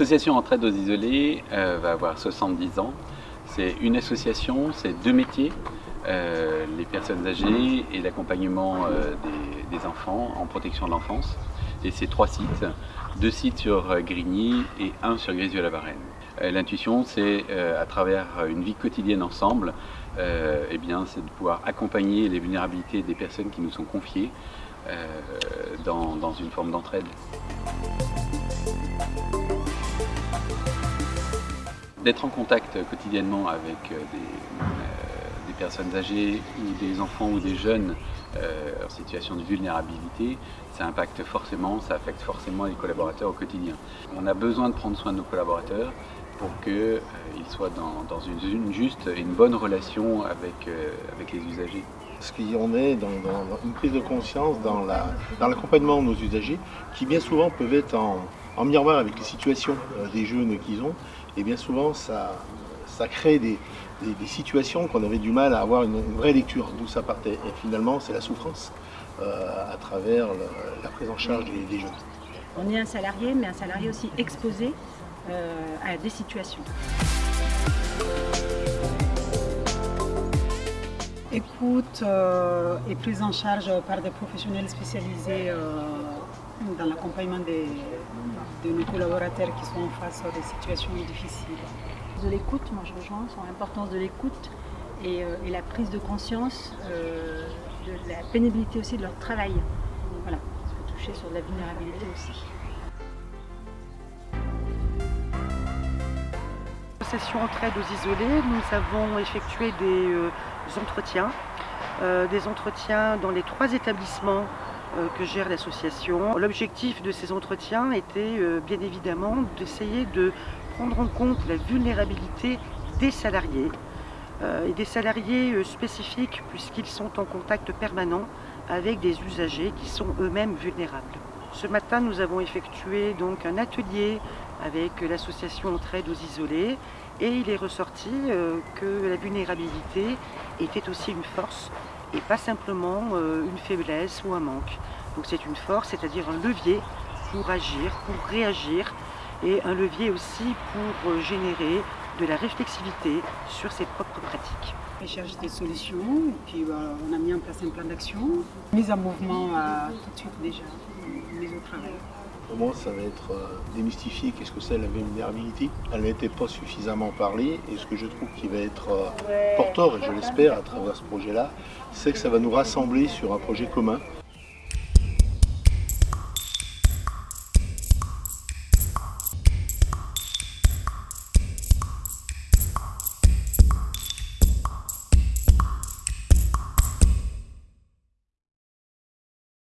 L'association Entraide aux isolés euh, va avoir 70 ans. C'est une association, c'est deux métiers, euh, les personnes âgées et l'accompagnement euh, des, enfants en protection de l'enfance. Et c'est trois sites, deux sites sur Grigny et un sur Grésieux-la-Varenne. L'intuition, c'est à travers une vie quotidienne ensemble, eh bien, c'est de pouvoir accompagner les vulnérabilités des personnes qui nous sont confiées dans une forme d'entraide. D'être en contact quotidiennement avec euh, des, euh, des, personnes âgées ou des enfants ou des jeunes euh, en situation de vulnérabilité, ça impacte forcément, ça affecte forcément les collaborateurs au quotidien. On a besoin de prendre soin de nos collaborateurs pour qu'ils soient dans, une, juste et une bonne relation avec, avec les usagers. Parce qu'on est dans, une prise de conscience dans l'accompagnement de nos usagers qui bien souvent peuvent être en, en miroir avec les situations des jeunes qu'ils ont et bien souvent ça, ça crée des, des, des situations qu'on avait du mal à avoir une, une vraie lecture d'où ça partait et finalement c'est la souffrance euh, à travers le, la prise en charge des, des, jeunes. On est un salarié mais un salarié aussi exposé euh, à des situations. Écoute euh, et prise en charge par des professionnels spécialisés euh, dans l'accompagnement de nos collaborateurs qui sont en face des situations difficiles. De l'écoute, moi je rejoins sur l'importance de l'écoute et, euh, et, la prise de conscience euh, de la pénibilité aussi de leur travail. Voilà, toucher sur de la vulnérabilité aussi. L'association Entraide aux isolés, nous avons effectué des euh, entretiens, euh, des entretiens dans les trois établissements que gère l'association. L'objectif de ces entretiens était euh, bien évidemment d'essayer de prendre en compte la vulnérabilité des salariés euh, et des salariés spécifiques puisqu'ils sont en contact permanent avec des usagers qui sont eux-mêmes vulnérables. Ce matin, nous avons effectué donc un atelier avec l'association Entraide aux isolés et il est ressorti que la vulnérabilité était aussi une force et pas simplement euh, une faiblesse ou un manque. Donc c'est une force, c'est-à-dire un levier pour agir, pour réagir et un levier aussi pour euh, générer de la réflexivité sur ses propres pratiques. On cherche des solutions, et puis bah, on a mis en place un plan d'action, mise en mouvement euh, tout de suite déjà, mise au travail. Pour moi, ça va être euh, démystifier qu'est-ce que c'est la vulnérabilité? Elle n'était pas suffisamment parlée et ce que je trouve qui va être euh, porteur, et je l'espère à travers ce projet-là, c'est que ça va nous rassembler sur un projet commun